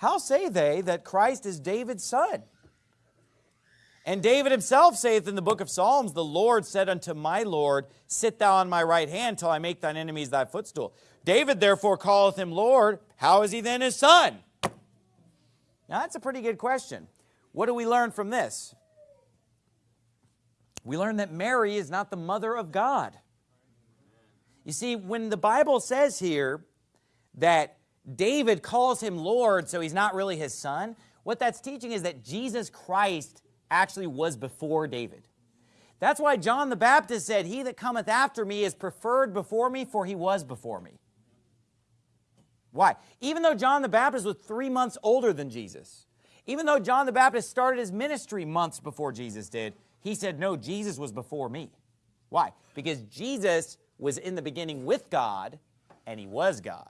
how say they that Christ is David's son? And David himself saith in the book of Psalms, The Lord said unto my Lord, Sit thou on my right hand till I make thine enemies thy footstool. David therefore calleth him Lord. How is he then his son? Now that's a pretty good question. What do we learn from this? We learn that Mary is not the mother of God. You see, when the Bible says here that David calls him Lord, so he's not really his son, what that's teaching is that Jesus Christ actually was before David. That's why John the Baptist said, He that cometh after me is preferred before me, for he was before me. Why? Even though John the Baptist was three months older than Jesus, even though John the Baptist started his ministry months before Jesus did, he said, no, Jesus was before me. Why? Because Jesus was in the beginning with God, and he was God.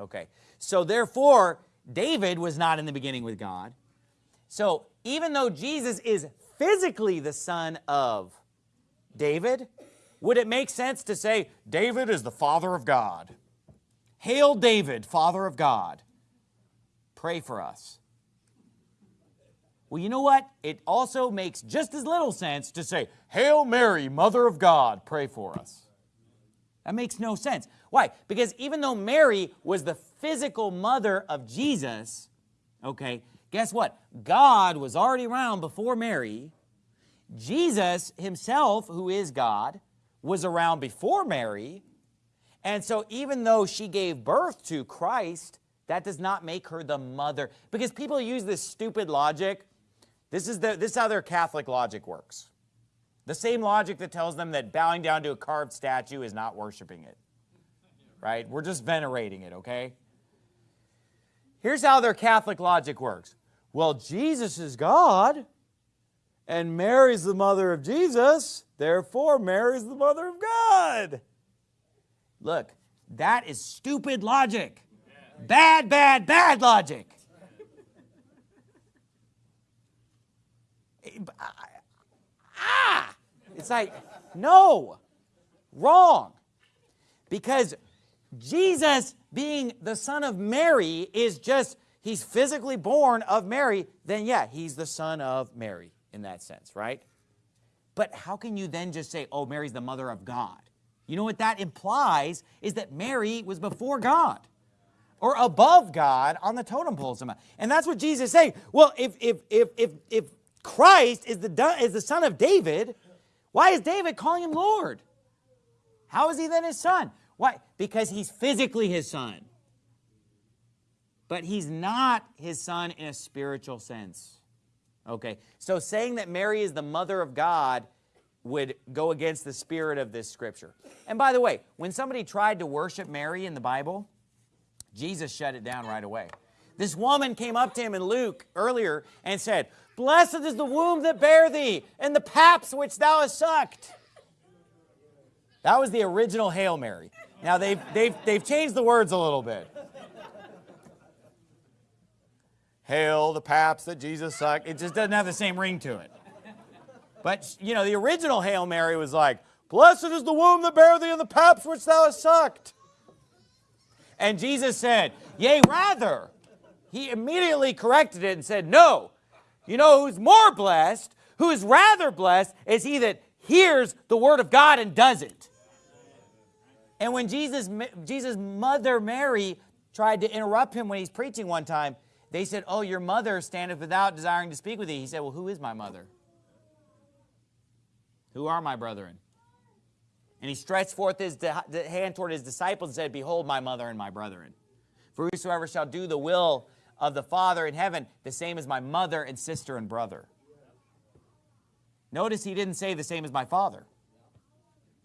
Okay, so therefore, David was not in the beginning with God. So even though Jesus is physically the son of David, would it make sense to say David is the father of God? Hail David, father of God. Pray for us. Well, you know what? It also makes just as little sense to say, Hail Mary, Mother of God, pray for us. That makes no sense. Why? Because even though Mary was the physical mother of Jesus, okay, guess what? God was already around before Mary. Jesus himself, who is God, was around before Mary. And so even though she gave birth to Christ, that does not make her the mother. Because people use this stupid logic this is, the, this is how their Catholic logic works. The same logic that tells them that bowing down to a carved statue is not worshiping it. Right? We're just venerating it, okay? Here's how their Catholic logic works. Well, Jesus is God, and Mary's the mother of Jesus, therefore Mary's the mother of God. Look, that is stupid logic. Bad, bad, bad logic. It's like, no, wrong. Because Jesus being the son of Mary is just, he's physically born of Mary, then yeah, he's the son of Mary in that sense, right? But how can you then just say, oh, Mary's the mother of God? You know what that implies is that Mary was before God or above God on the totem pole somehow. And that's what Jesus is saying. Well, if, if, if, if, if Christ is the, is the son of David, why is David calling him Lord? How is he then his son? Why? Because he's physically his son. But he's not his son in a spiritual sense. Okay, so saying that Mary is the mother of God would go against the spirit of this scripture. And by the way, when somebody tried to worship Mary in the Bible, Jesus shut it down right away. This woman came up to him in Luke earlier and said, Blessed is the womb that bare thee, and the paps which thou hast sucked. That was the original Hail Mary. Now they've, they've, they've changed the words a little bit. Hail the paps that Jesus sucked. It just doesn't have the same ring to it. But, you know, the original Hail Mary was like, Blessed is the womb that bare thee and the paps which thou hast sucked. And Jesus said, Yea, rather. He immediately corrected it and said, No, you know who's more blessed, who is rather blessed, is he that hears the word of God and does it. And when Jesus, Jesus' mother Mary tried to interrupt him when he's preaching one time, they said, oh, your mother standeth without desiring to speak with thee. He said, well, who is my mother? Who are my brethren? And he stretched forth his hand toward his disciples and said, Behold my mother and my brethren. For whosoever shall do the will of the Father in heaven, the same as my mother and sister and brother. Notice he didn't say the same as my father.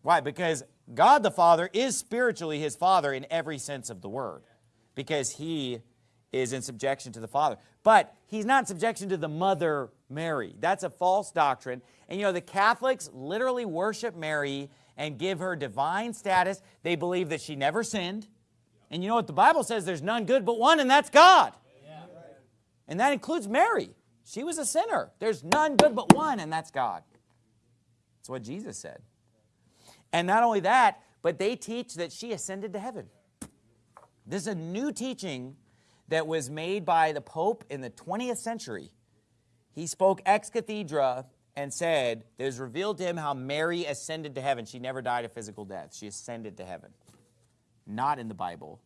Why? Because God the Father is spiritually his father in every sense of the word. Because he is in subjection to the Father. But he's not subjection to the mother Mary. That's a false doctrine. And you know, the Catholics literally worship Mary and give her divine status. They believe that she never sinned. And you know what the Bible says? There's none good but one, and that's God. And that includes Mary. She was a sinner. There's none good but one, and that's God. That's what Jesus said. And not only that, but they teach that she ascended to heaven. This is a new teaching that was made by the Pope in the 20th century. He spoke ex cathedra and said, was revealed to him how Mary ascended to heaven. She never died a physical death. She ascended to heaven. Not in the Bible.